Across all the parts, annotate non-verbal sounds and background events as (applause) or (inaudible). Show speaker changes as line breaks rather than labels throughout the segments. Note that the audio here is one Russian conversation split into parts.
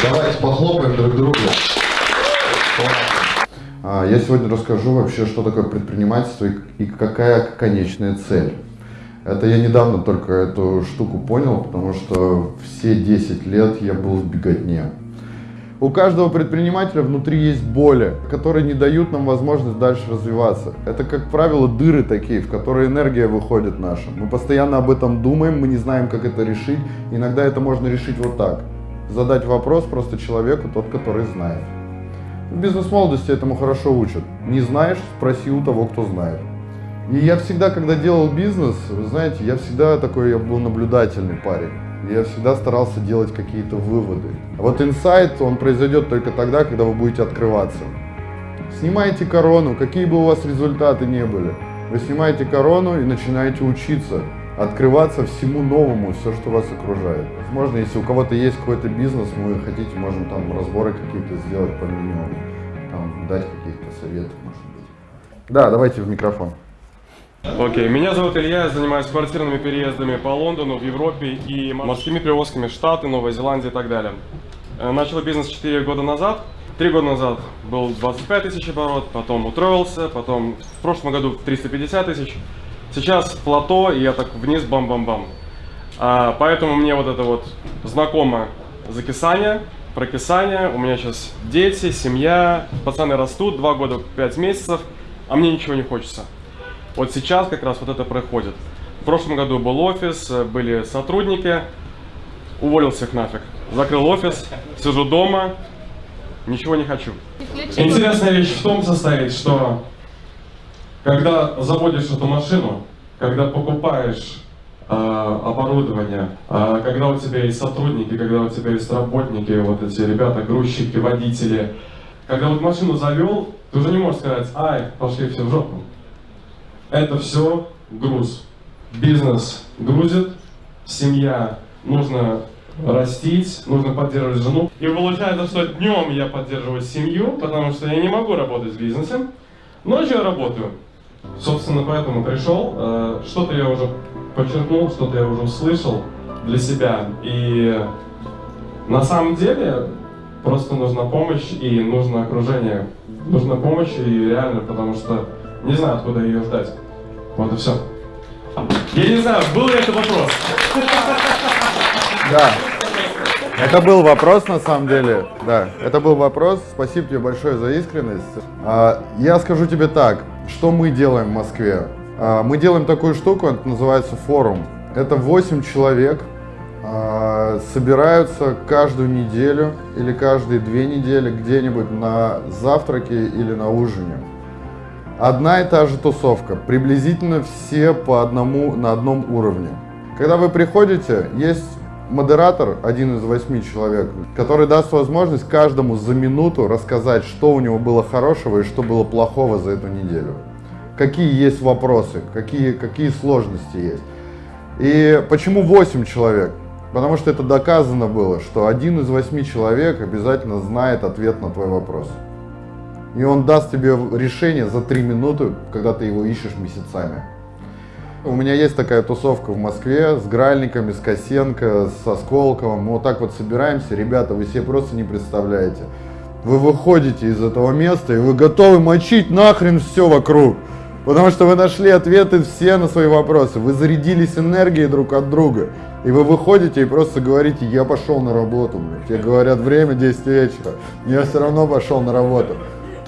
Давайте похлопаем друг другу. А, я сегодня расскажу вообще, что такое предпринимательство и какая конечная цель. Это я недавно только эту штуку понял, потому что все 10 лет я был в беготне. У каждого предпринимателя внутри есть боли, которые не дают нам возможность дальше развиваться. Это, как правило, дыры такие, в которые энергия выходит наша. Мы постоянно об этом думаем, мы не знаем, как это решить. Иногда это можно решить вот так. Задать вопрос просто человеку, тот, который знает. В бизнес-молодости этому хорошо учат. Не знаешь, спроси у того, кто знает. И я всегда, когда делал бизнес, вы знаете, я всегда такой, я был наблюдательный парень. Я всегда старался делать какие-то выводы. А вот инсайт, он произойдет только тогда, когда вы будете открываться. Снимайте корону, какие бы у вас результаты не были. Вы снимаете корону и начинаете учиться, открываться всему новому, все, что вас окружает. Возможно, если у кого-то есть какой-то бизнес, вы хотите, можем там разборы какие-то сделать по минимуму, там, дать каких-то советов, может быть. Да, давайте в микрофон.
Окей, okay. меня зовут Илья, я занимаюсь квартирными переездами по Лондону, в Европе и морскими перевозками Штаты, Новая Зеландия и так далее. Э, начал бизнес 4 года назад. Три года назад был 25 тысяч оборот, потом утроился, потом в прошлом году 350 тысяч. Сейчас плато, и я так вниз бам-бам-бам. А, поэтому мне вот это вот знакомо закисание, прокисание. У меня сейчас дети, семья, пацаны растут, 2 года 5 месяцев, а мне ничего не хочется. Вот сейчас как раз вот это проходит. В прошлом году был офис, были сотрудники, уволился их нафиг. Закрыл офис, сижу дома, ничего не хочу. Интересная вещь в том состоит, что когда заводишь эту машину, когда покупаешь э, оборудование, э, когда у тебя есть сотрудники, когда у тебя есть работники, вот эти ребята, грузчики, водители, когда вот машину завел, ты уже не можешь сказать, ай, пошли все в жопу это все груз. Бизнес грузит, семья нужно растить, нужно поддерживать жену. И получается, что днем я поддерживаю семью, потому что я не могу работать в бизнесе. Ночью я работаю. Собственно, поэтому пришел. Э, что-то я уже подчеркнул, что-то я уже услышал для себя. И на самом деле просто нужна помощь и нужно окружение. Нужна помощь и реально, потому что не знаю, откуда ее ждать. Вот и все. Я не знаю, был ли это вопрос?
Да. Это был вопрос, на самом деле. Да, это был вопрос. Спасибо тебе большое за искренность. А, я скажу тебе так, что мы делаем в Москве. А, мы делаем такую штуку, это называется форум. Это 8 человек, а, собираются каждую неделю или каждые две недели где-нибудь на завтраке или на ужине. Одна и та же тусовка, приблизительно все по одному на одном уровне. Когда вы приходите, есть модератор, один из восьми человек, который даст возможность каждому за минуту рассказать, что у него было хорошего и что было плохого за эту неделю. Какие есть вопросы, какие, какие сложности есть. И почему 8 человек? Потому что это доказано было, что один из восьми человек обязательно знает ответ на твой вопрос. И он даст тебе решение за три минуты, когда ты его ищешь месяцами. У меня есть такая тусовка в Москве с Гральниками, с Косенко, со Сколковым. Мы вот так вот собираемся. Ребята, вы себе просто не представляете. Вы выходите из этого места и вы готовы мочить нахрен все вокруг. Потому что вы нашли ответы все на свои вопросы. Вы зарядились энергией друг от друга. И вы выходите и просто говорите, я пошел на работу. Тебе говорят, время 10 вечера. Я все равно пошел на работу.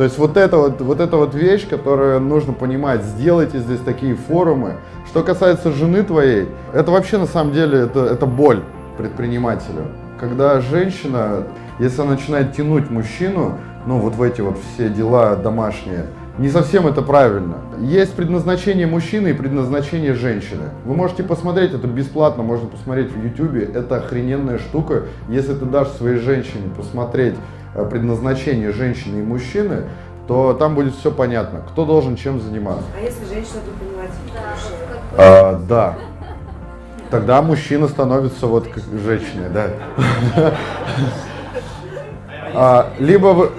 То есть вот это вот, вот эта вот вещь, которую нужно понимать, сделайте здесь такие форумы. Что касается жены твоей, это вообще на самом деле, это, это боль предпринимателю. Когда женщина, если она начинает тянуть мужчину, ну вот в эти вот все дела домашние, не совсем это правильно. Есть предназначение мужчины и предназначение женщины. Вы можете посмотреть, это бесплатно, можно посмотреть в YouTube. Это охрененная штука. Если ты дашь своей женщине посмотреть предназначение женщины и мужчины, то там будет все понятно, кто должен чем заниматься.
А если женщина предприниматель? Да.
А, да. Тогда мужчина становится вот как женщиной, да. А, либо вы,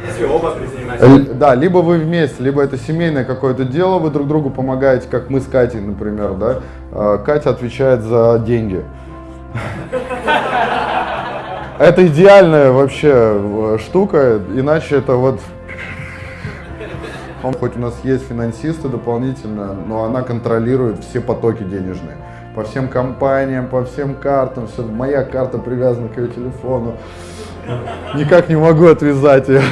да, либо вы вместе, либо это семейное какое-то дело, вы друг другу помогаете, как мы с Катей, например, да. А, Катя отвечает за деньги. (laughs) Это идеальная вообще э, штука, иначе это вот... Хоть у нас есть финансисты дополнительно, но она контролирует все потоки денежные. По всем компаниям, по всем картам, все. Моя карта привязана к ее телефону. Никак не могу отвязать ее.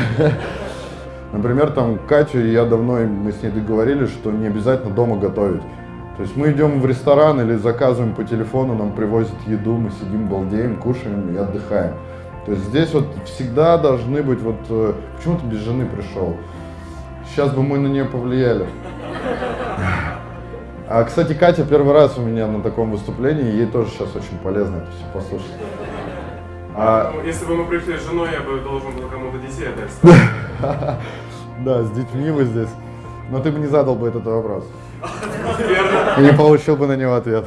Например, там Катю, я давно, мы с ней договорились, что не обязательно дома готовить. То есть мы идем в ресторан или заказываем по телефону, нам привозят еду, мы сидим, балдеем, кушаем и отдыхаем. То есть здесь вот всегда должны быть вот... э, Почему ты без жены пришел? Сейчас бы мы на нее повлияли. А, кстати, Катя первый раз у меня на таком выступлении, ей тоже сейчас очень полезно это все послушать. А,
Ну, Если бы мы пришли с женой, я бы должен был кому-то детей отдать. (laughs)
да, с детьми вы здесь. Но ты бы не задал бы этот вопрос. Не получил бы на него ответ.